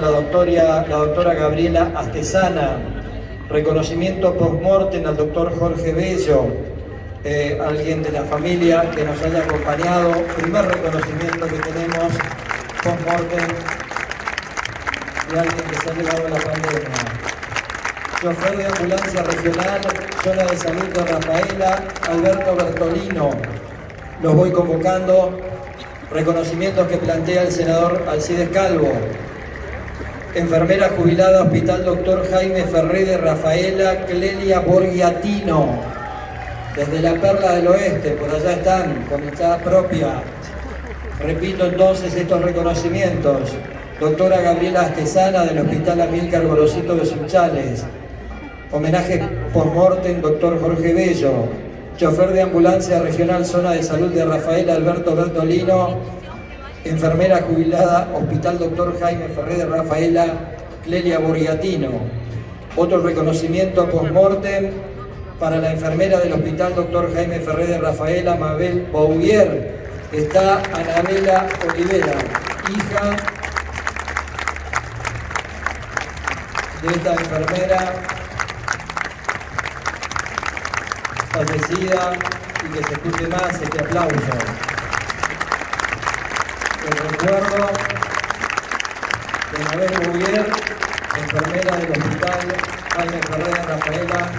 la doctora, la doctora Gabriela Astesana, reconocimiento post-mortem al doctor Jorge Bello, eh, alguien de la familia que nos haya acompañado, primer reconocimiento que tenemos post-mortem de alguien que se ha llevado la pandemia. Chofer de ambulancia regional, zona de salud de Rafaela, Alberto Bertolino. Los voy convocando. Reconocimientos que plantea el senador Alcides Calvo enfermera jubilada Hospital Doctor Jaime Ferré de Rafaela Clelia Borgiatino, desde la Perla del Oeste, por allá están, con mitad propia. Repito entonces estos reconocimientos. Doctora Gabriela Astesana del Hospital Amílcar Gorosito de Sunchales. Homenaje por mortem Doctor Jorge Bello. Chofer de ambulancia regional Zona de Salud de Rafaela Alberto Bertolino enfermera jubilada, Hospital Doctor Jaime Ferrer de Rafaela, Clelia Borgatino. Otro reconocimiento post-mortem para la enfermera del Hospital Doctor Jaime Ferrer de Rafaela, Mabel Bouvier. Está Anabela Olivera, hija de esta enfermera fallecida y que se escuche más este aplauso el recuerdo de Mabel Bouvier, enfermera del hospital Jaime Ferreira Rafaela,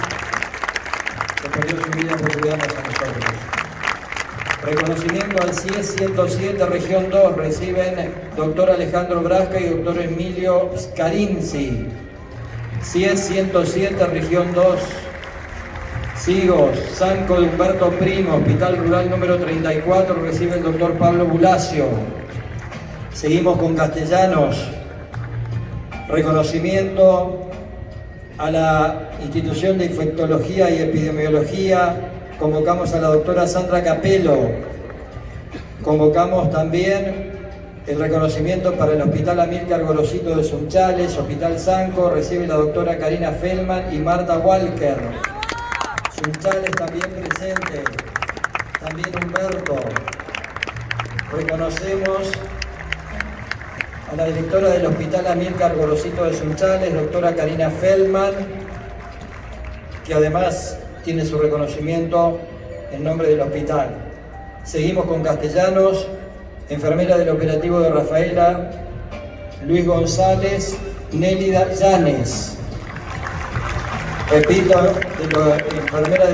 que perdió su vida por cuidarnos a nosotros. Reconocimiento al CIES 107, región 2, reciben doctor Alejandro Brasca y doctor Emilio Scarinzi. CIES 107, región 2, Sigos, Sanco de Humberto Primo, Hospital Rural número 34, recibe el doctor Pablo Bulacio. Seguimos con castellanos. Reconocimiento a la institución de infectología y epidemiología. Convocamos a la doctora Sandra Capelo. Convocamos también el reconocimiento para el Hospital Amílcar Gorosito de Sunchales, Hospital Sanco, recibe la doctora Karina Feldman y Marta Walker. Sunchales también presente, también Humberto. Reconocemos a la directora del Hospital Amílcar Gorosito de Sunchales, doctora Karina Feldman, que además tiene su reconocimiento en nombre del hospital. Seguimos con castellanos, enfermera del operativo de Rafaela, Luis González, Nélida Llanes. Repito, de enfermera del